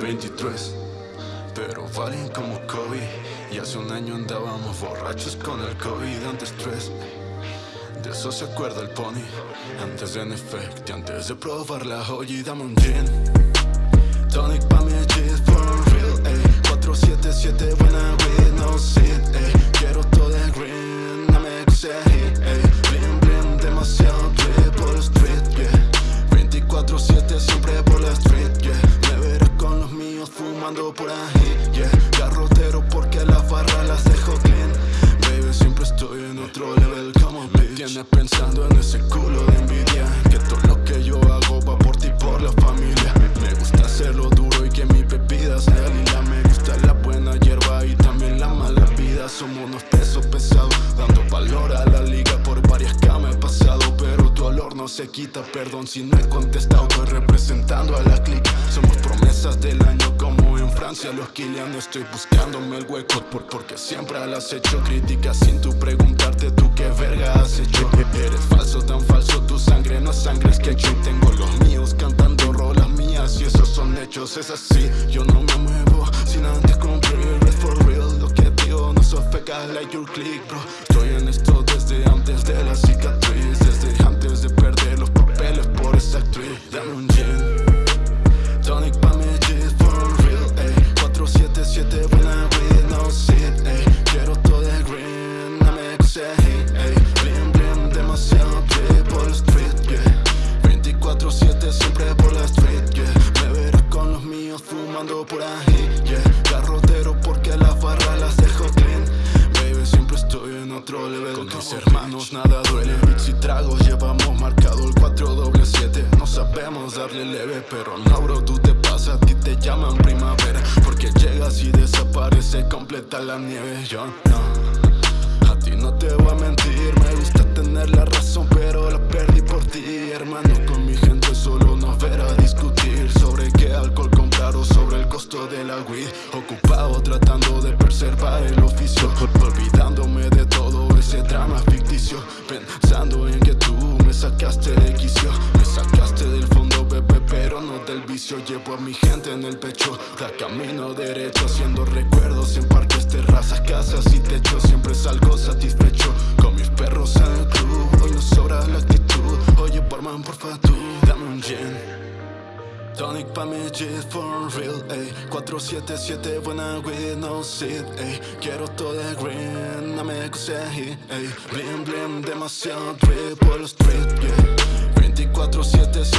23 pero valen como Kobe Y hace un año andábamos borrachos con el COVID Antes tres. De eso se acuerda el pony. Antes de Effect antes de probar la joya Y dame un gin. Tonic pa' mi por ahí, yeah. Garrotero porque las barras las dejo clean Baby, siempre estoy en otro level como bitch. Me tiene pensando en ese culo de envidia. Que todo lo que yo hago va por ti, por la familia. Me gusta hacerlo duro y que mi bebida sea lila Me gusta la buena hierba y también la mala vida. Somos unos pesos pesados Dando valor a la liga por varias camas he pasado. Pero tu olor no se quita, perdón si no he contestado. Estoy representando a la clica Francia Los Kilian estoy buscándome el hueco por, Porque siempre has hecho críticas sin tu preguntarte tú qué verga has hecho. Eres falso, tan falso, tu sangre no es sangre, es que yo tengo los míos cantando rolas mías Y esos son hechos, es así, yo no me muevo sin antes cumplir Red for real, lo que digo no sos like your click bro. Estoy en esto desde antes de la cicatriz darle leve, pero bro, tú te pasas A ti te llaman primavera Porque llegas y desaparece completa la nieve Yo no, a ti no te voy a mentir Me gusta tener la razón, pero la perdí por ti Hermano, con mi gente solo nos verá discutir Sobre qué alcohol comprar o sobre el costo de la weed. Ocupado tratando de preservar el oficio Olvidándome de todo ese drama ficticio Pensando en que tú me sacaste de quicio Me sacaste del pero no del vicio Llevo a mi gente en el pecho, da camino derecho Haciendo recuerdos en parques, terrazas, casas y techos Siempre salgo satisfecho. Con mis perros en el club Hoy no sobra la actitud, oye barman porfa tú Dame un gin. Tonic pa' mi cheese for real, ey. 477 buena weed, no seed, ey. Quiero todo el green, no me hit, ey. Blim blim, demasiado drip por la street, yeah